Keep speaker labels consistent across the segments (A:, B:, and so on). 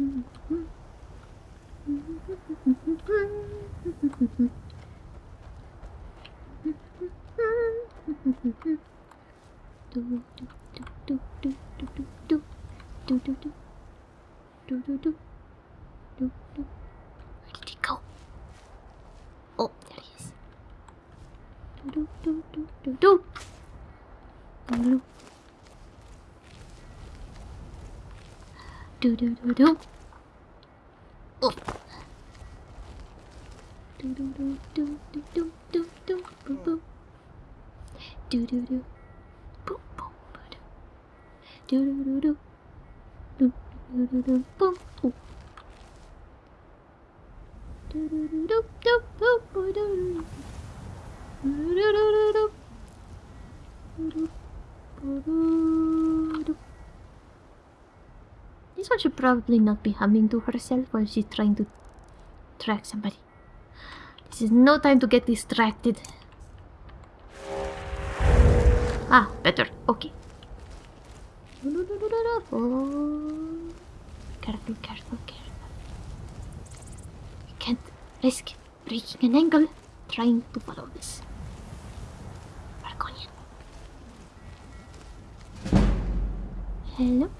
A: do do do do do do do do do do do do do, do, do, do. Oh. Do, do, do, do, do, do, do, do, boo, boo. Do, do, do. Boom, boom, boo, do. Do, do, do, do. Do, do, do, do, boom. Oh. Do, do, do, do, do, do, boo, do, do. Do, do, do, do, do. Do, do, do, do, do. This one should probably not be humming to herself while she's trying to track somebody. This is no time to get distracted. Ah, better. Okay. Oh. Careful, careful, careful. We can't risk breaking an angle trying to follow this. Argonian. Hello?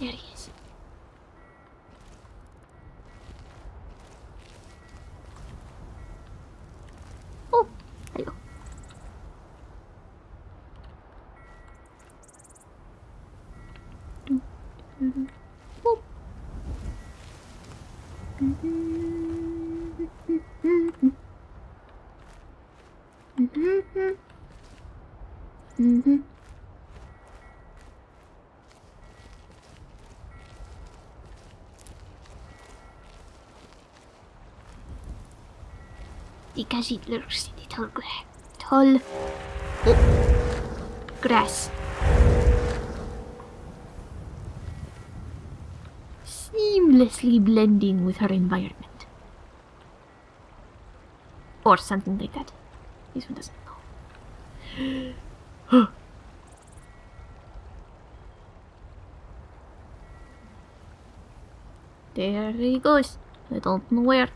A: There he is. Oh, hello. Do, do, do. Boop. Mhm. Because it looks in the tall grass. Tall oh, grass. Seamlessly blending with her environment. Or something like that. This one doesn't know. there he goes. I don't know where.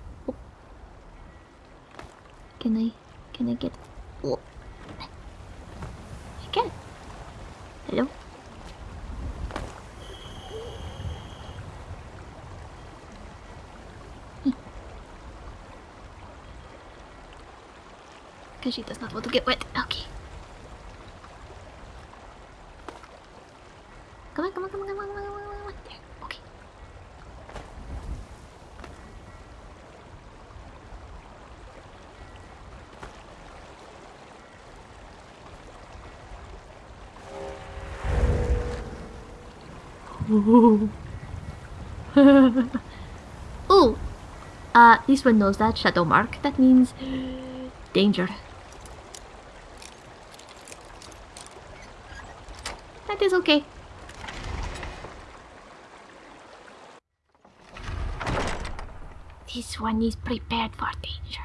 A: Can I can I get oh. I can. Hello? Hmm. Because she does not want to get wet. Okay. Come on, come on, come on, come on, come on, come on, come on. There. Okay. Ooh. Uh, this one knows that shadow mark. That means danger. That is okay. This one is prepared for danger.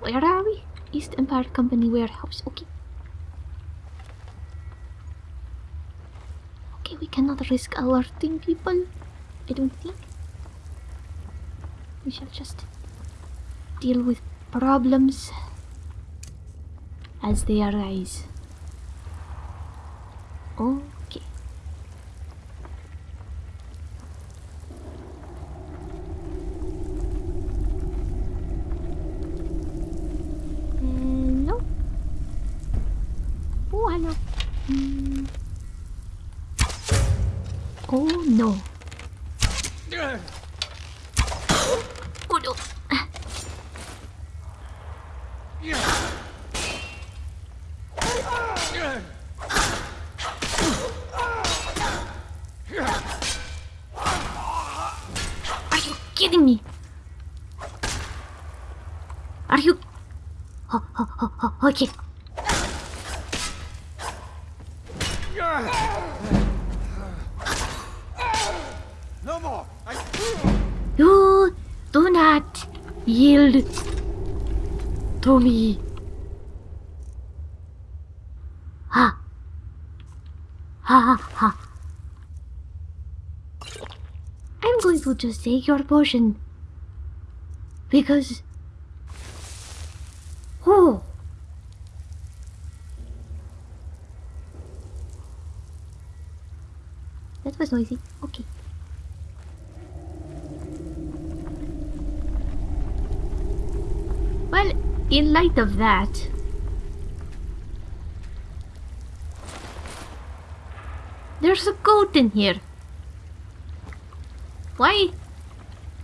A: Where are we? East Empire Company warehouse. Okay. Okay, we cannot risk alerting people. I don't think. We shall just deal with problems as they arise. Okay. Hello. Oh, hello. Mm. Oh no. Oh no. Are you kidding me? Are you? Okay. Yield to me. Ha. Ha ha ha. I'm going to just take your potion. Because. Oh. That was noisy. Okay. Well, in light of that, there's a goat in here. Why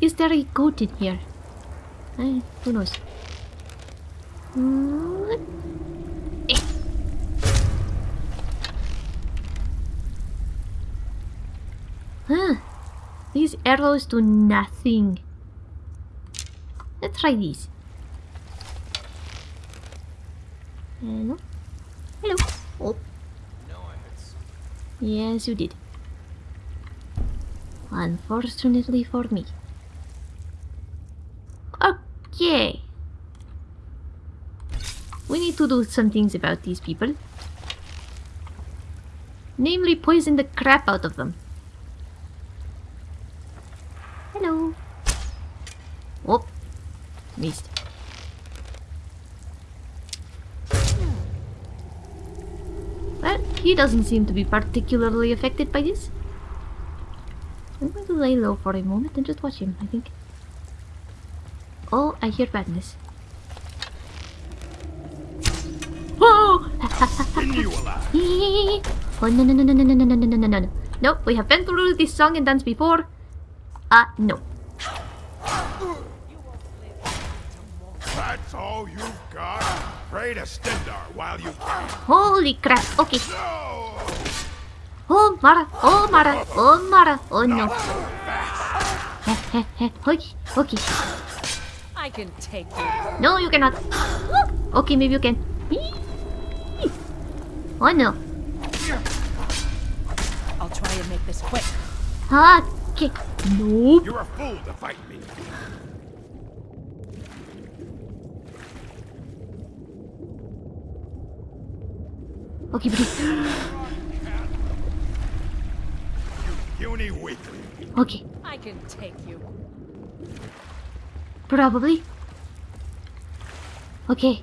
A: is there a goat in here? Eh, who knows? Eh. Huh. These arrows do nothing. Let's try these. Hello? Hello? Oh,
B: No, I
A: yes, you did. Unfortunately for me. Okay. We need to do some things about these people. Namely, poison the crap out of them. Hello. Oh, missed. Well, he doesn't seem to be particularly affected by this. I'm going to lay low for a moment and just watch him, I think. Oh, I hear badness. Oh! Oh no no no no no no no no no no no no no we have been through this song and dance before uh no
B: Pray to Stendarr while you can.
A: holy crap. Okay.
B: No!
A: oh Mara. Oh Mara. Oh Mara. Oh no. Okay. Okay.
C: I can take you.
A: no you cannot. Okay maybe you can. Oh no.
C: I'll try and make this quick.
A: okay. Nope.
B: You're a fool to fight me.
A: Okay buddy
B: Puny weakling.
A: okay
C: I can take you.
A: probably okay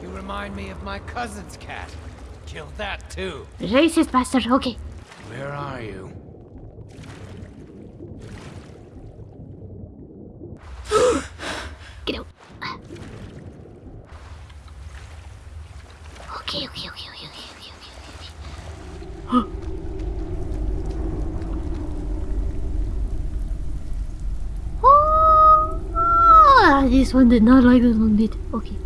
D: You remind me of my cousin's cat. Kill that too.
A: racist bastard okay
D: Where are you?
A: Get out. Okay, okay, okay, okay, okay, okay, okay, okay. oh, this one did not like this one bit. Okay.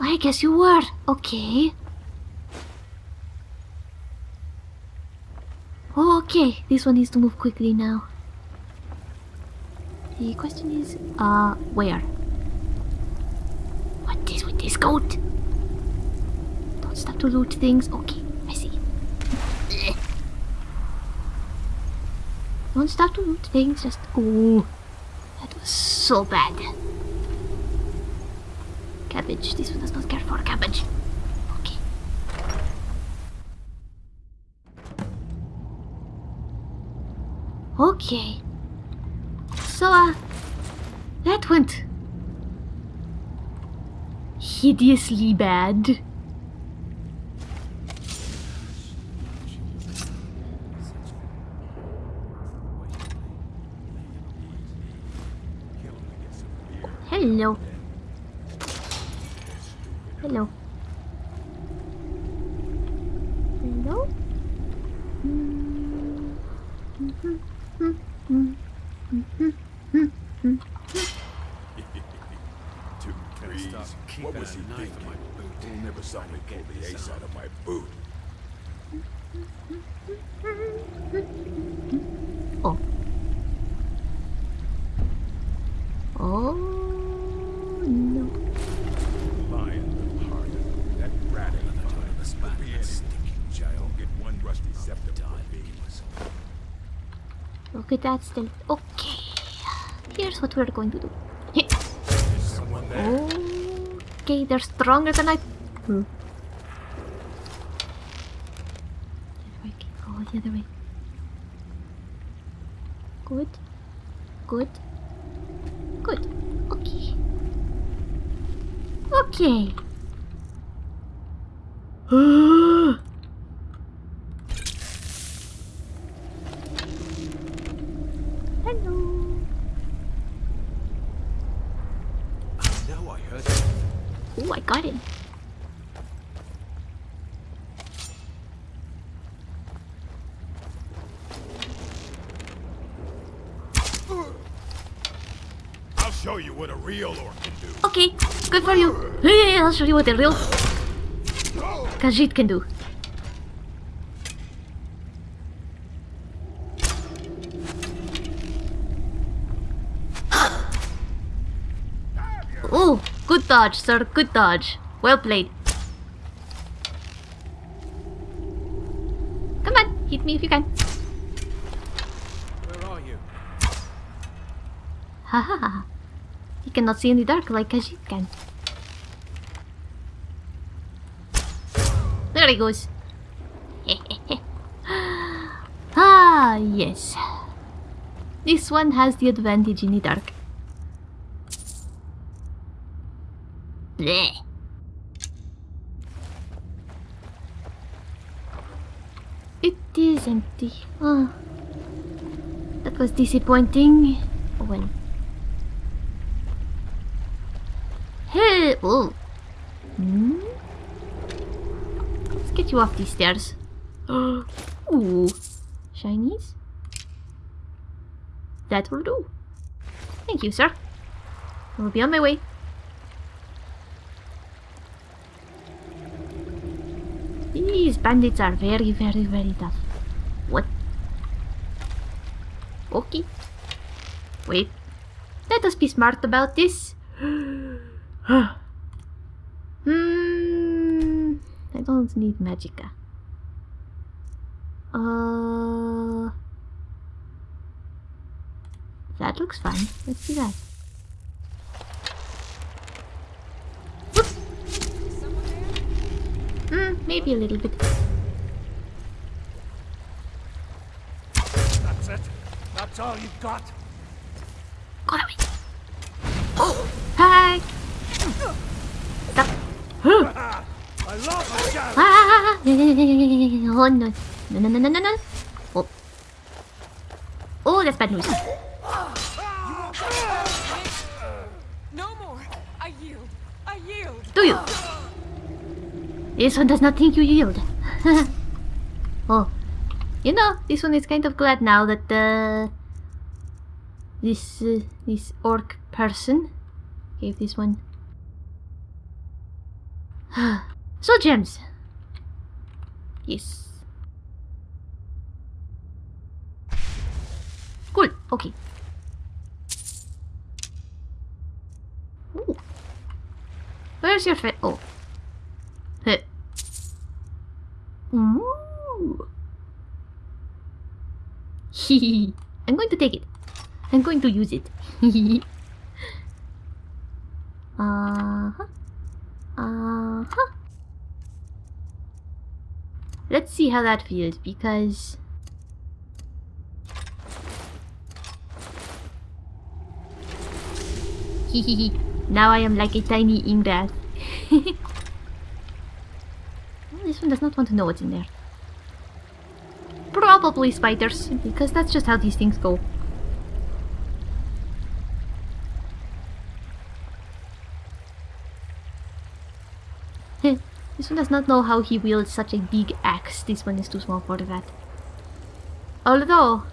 A: I guess you were. Okay. Okay, this one needs to move quickly now. The question is, uh, where? What is with this goat? Stop to loot things. Okay, I see. Don't stop to loot things, just... Oh, that was so bad. Cabbage. This one does not care for cabbage. Okay. Okay. So, uh, that went hideously bad. Hello. Hello. Hello?
B: Two trees. What was he thinking? He never saw me pull the ace out of my boot.
A: Oh. Oh no.
B: Lion hearted. That rat ain't mine. Put me in it. I'll get one rusty scepter for me.
A: Look at that still. Okay. Here's what we're going to do. Okay, they're stronger than I. Hmm. The other way. Okay, go the other way. Good. Good. Good. Okay. Okay. Hello.
B: I know I heard
A: Oh, I got it.
B: I'll show you what a real orc can do.
A: Okay, good for you. Hey, I'll show you what the real Khajiit can do. Oh, good dodge, sir. Good dodge. Well played. Come on, hit me if you can.
D: Where are you?
A: Ha ha ha. He cannot see in the dark like Khajiit can. There he goes. ah, yes. This one has the advantage in the dark. It is empty. Oh. That was disappointing. Oh well. Hey! Oh. Hmm? Let's get you off these stairs. Ooh. Shinies? That will do. Thank you, sir. I will be on my way. These bandits are very, very, very tough. What? Okay. Wait. Let us be smart about this. Don't need magicka. Uh. That looks fine. Let's do that. Hmm, maybe a little bit.
D: That's it? That's all you've got?
A: Go away. Oh, hi. Stop. Huh.
D: I love my job!
A: Ah, oh no. No, no, no, no, no, no. Oh. Oh, that's bad news.
C: No more. I yield. I yield.
A: Do you? This one does not think you yield. oh. You know, this one is kind of glad now that uh, this uh, this orc person gave this one. so gems. Yes. Cool. Okay. Ooh. Where's your fit? Oh. Heh. Ooh. Hehe. I'm going to take it. I'm going to use it. Hehe. uh-huh. Uh-huh. Let's see how that feels because Hehehe. now I am like a tiny Ingrath. Well, this one does not want to know what's in there. Probably spiders, because that's just how these things go. this one does not know how he wields such a big axe. This one is too small for that. Although,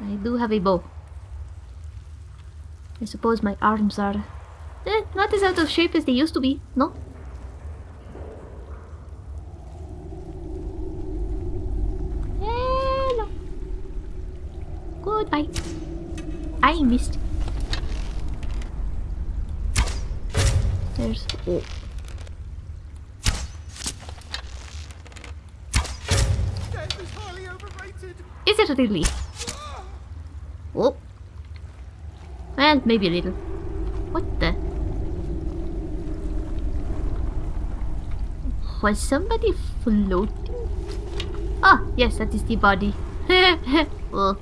A: I do have a bow. I suppose my arms are eh, not as out of shape as they used to be, no? Hello. Goodbye. I missed. There's oh.
B: Death is
A: it really? Oh. Well, maybe a little. What the? Was somebody floating? Ah, yes, that is the body. oh.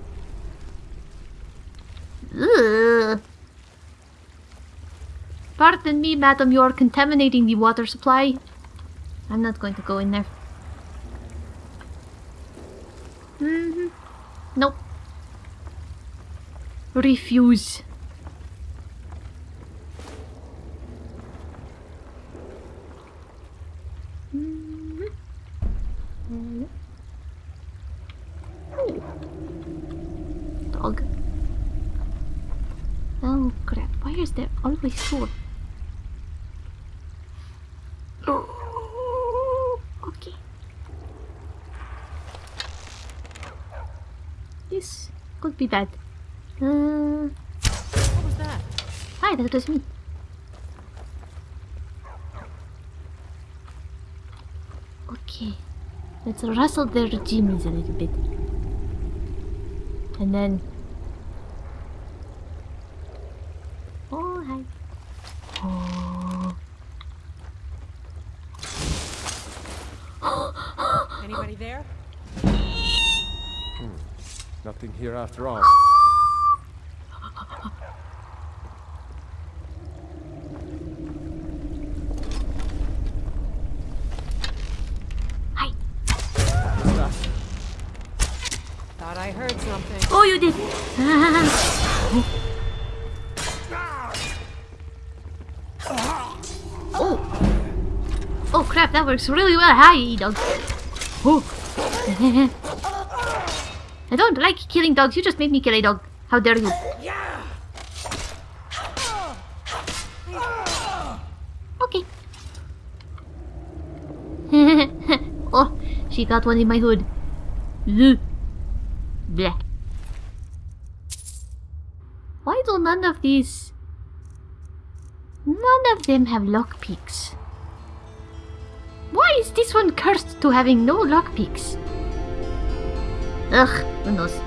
A: Pardon me, madam, you are contaminating the water supply. I'm not going to go in there. hmm Nope. Refuse. Dog. Oh crap, why is there always sword? Could be bad. Uh? Hi, that was me. Okay, let's rustle their jimmies a little bit. And then... Oh, hi. Oh.
C: Anybody there? Hmm.
E: Nothing here after all.
A: Hi.
C: Thought I heard something.
A: Oh, you did. oh. Oh crap, that works really well. Hi, dog. Oh. I don't like killing dogs. You just made me kill a dog. How dare you? Okay. oh, she got one in my hood. Ugh. Why do none of these... None of them have lockpicks? Why is this one cursed to having no lockpicks? Ugh, who knows?